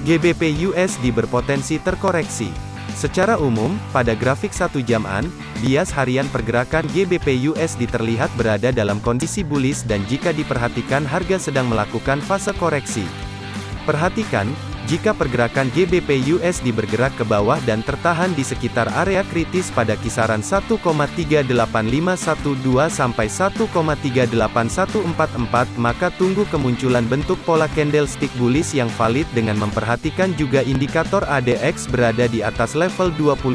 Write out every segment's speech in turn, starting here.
GBP USD berpotensi terkoreksi. Secara umum, pada grafik satu jaman, bias harian pergerakan GBP USD terlihat berada dalam kondisi bullish dan jika diperhatikan harga sedang melakukan fase koreksi. Perhatikan, jika pergerakan GBP USD bergerak ke bawah dan tertahan di sekitar area kritis pada kisaran 1,38512 sampai 1,38144, maka tunggu kemunculan bentuk pola candlestick bullish yang valid dengan memperhatikan juga indikator ADX berada di atas level 25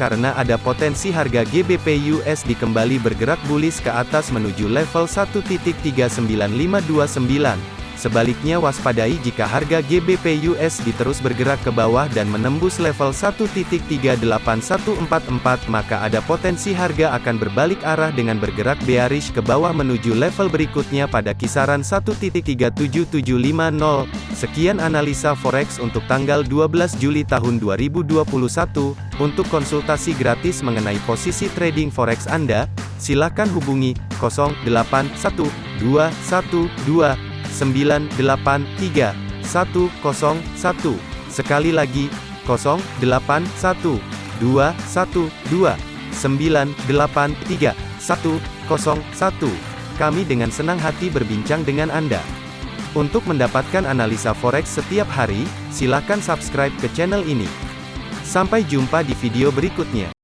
karena ada potensi harga GBP USD kembali bergerak bullish ke atas menuju level 1.39529. Sebaliknya waspadai jika harga GBP USD terus bergerak ke bawah dan menembus level 1.38144 maka ada potensi harga akan berbalik arah dengan bergerak bearish ke bawah menuju level berikutnya pada kisaran 1.37750. Sekian analisa forex untuk tanggal 12 Juli tahun 2021. Untuk konsultasi gratis mengenai posisi trading forex Anda, silakan hubungi 081212 983 101. Sekali lagi, 081 212 983 101. Kami dengan senang hati berbincang dengan Anda. Untuk mendapatkan analisa forex setiap hari, silakan subscribe ke channel ini. Sampai jumpa di video berikutnya.